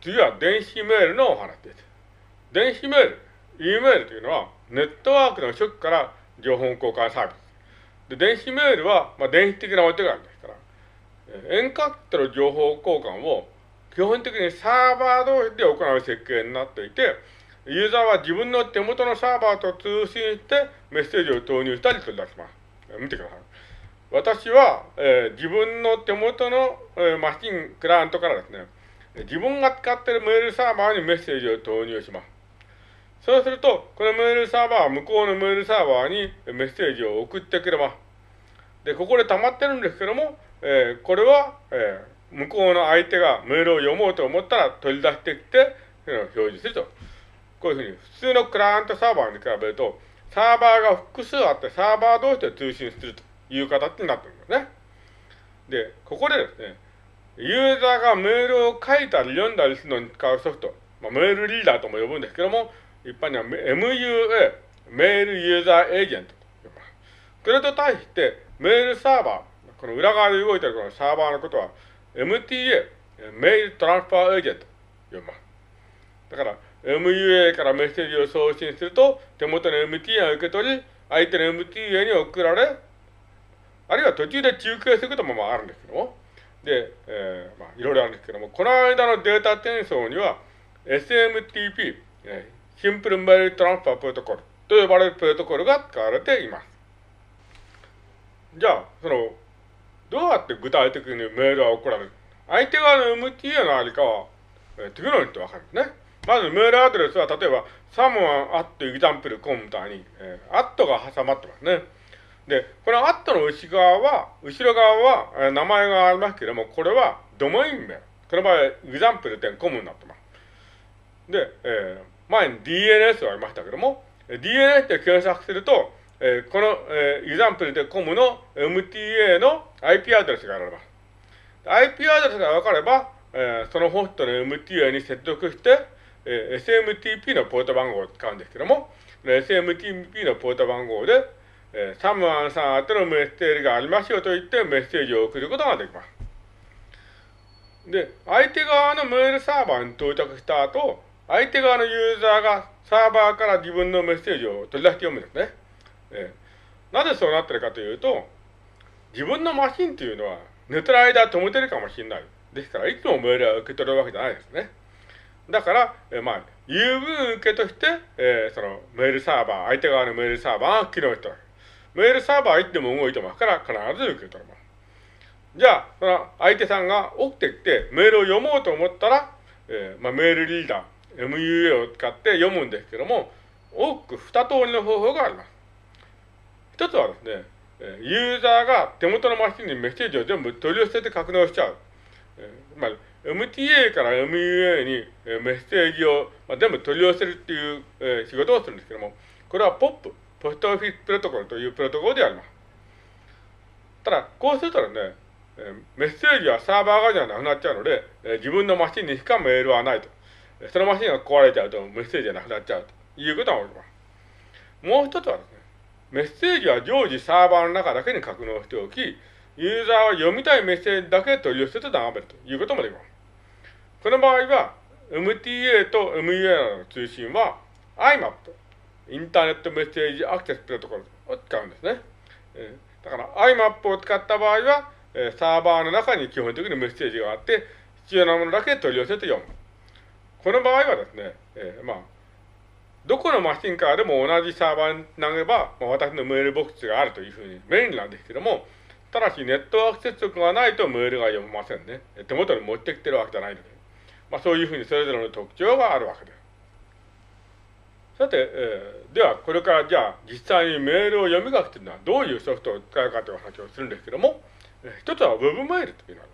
次は電子メールのお話です。電子メール、E メールというのは、ネットワークの初期から情報交換サービス。で、電子メールは、まあ、電子的なお手紙ですから、遠隔との情報交換を基本的にサーバー同士で行う設計になっていて、ユーザーは自分の手元のサーバーと通信してメッセージを投入したり取り出します。見てください。私は、えー、自分の手元の、えー、マシン、クライアントからですね、自分が使っているメールサーバーにメッセージを投入します。そうすると、このメールサーバーは向こうのメールサーバーにメッセージを送ってくれます。で、ここで溜まってるんですけども、えー、これは、えー、向こうの相手がメールを読もうと思ったら取り出してきて、表示すると。こういうふうに、普通のクライアントサーバーに比べると、サーバーが複数あってサーバー同士で通信するという形になってるんですね。で、ここでですね、ユーザーがメールを書いたり読んだりするのに使うソフト、まあ、メールリーダーとも呼ぶんですけども、一般には MUA、メールユーザーエージェントと呼びます。これと対して、メールサーバー、この裏側で動いているこのサーバーのことは、MTA、メールトランスファーエージェントと呼びます。だから、MUA からメッセージを送信すると、手元の MTA を受け取り、相手の MTA に送られ、あるいは途中で中継することもあるんですけども、で、えー、まあ、いろいろあるんですけども、この間のデータ転送には、SMTP、えシンプルメールトランスファープロトコルと呼ばれるプロトコルが使われています。じゃあ、その、どうやって具体的にメールは送られる？相手側の MTA のありかは、えー、次のようにってわかるんですね。まずメールアドレスは、例えば、 someone アット example コムみたいに、えー、アットが挟まってますね。で、このアットの後側は、後ろ側は、えー、名前がありますけれども、これはドメイン名。この場合、 example 点コムになってます。で、えー前に DNS がありましたけども、DNS で検索すると、えー、この、えー、 example 点コムの MTA の IP アドレスがあります。IP アドレスが分かれば、えー、そのホストの MTA に接続して、えー、SMTP のポート番号を使うんですけども、SMTP のポート番号で、えー、サムアンさん宛てのメッセージがありますよと言ってメッセージを送ることができます。で、相手側のメールサーバーに到着した後、相手側のユーザーがサーバーから自分のメッセージを取り出して読むんですね。えー、なぜそうなってるかというと、自分のマシンというのは寝てる間止めてるかもしれない。ですから、いつもメールは受け取るわけじゃないですね。だから、えー、まあ、郵便受けとして、えー、そのメールサーバー、相手側のメールサーバーが機能してる。メールサーバーはいつでも動いてますから、必ず受け取ります。じゃあ、その相手さんが起きてきてメールを読もうと思ったら、えーまあ、メールリーダー、MUA を使って読むんですけども、多く二通りの方法があります。一つはですね、ユーザーが手元のマシンにメッセージを全部取り寄せて格納しちゃう。つまり、MTA から MUA にメッセージを全部取り寄せるっていう仕事をするんですけども、これは POP、ポストオフィスプロトコルというプロトコルであります。ただ、こうするとね、メッセージはサーバー側じゃなくなっちゃうので、自分のマシンにしかメールはないと。そのマシンが壊れちゃうとメッセージがなくなっちゃうということが起きます。もう一つはですね、メッセージは常時サーバーの中だけに格納しておき、ユーザーは読みたいメッセージだけ取り寄せて眺めるということもできます。この場合は、MTA と MUA の通信は IMAP、インターネットメッセージアクセスプロトコルを使うんですね。だから IMAP を使った場合は、サーバーの中に基本的にメッセージがあって、必要なものだけ取り寄せて読む。この場合はですね、えー、まあ、どこのマシンからでも同じサーバーに投げば、まあ、私のメールボックスがあるというふうに便利なんですけども、ただしネットワーク接続がないとメールが読めませんね。手元に持ってきてるわけじゃないので。まあ、そういうふうにそれぞれの特徴があるわけです。さて、えー、ではこれからじゃあ実際にメールを読み書きというのはどういうソフトを使うかという話をするんですけども、えー、一つは Web メールというのが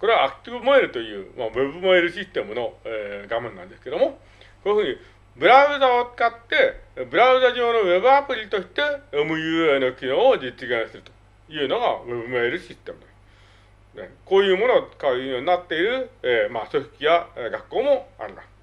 これはアクティブメールという、まあ、ウェブメールシステムの、えー、画面なんですけども、こういうふうにブラウザを使って、ブラウザ上のウェブアプリとして MUA の機能を実現するというのがウェブメールシステムです。ね、こういうものを使うようになっている、えーまあ、組織や学校もあります。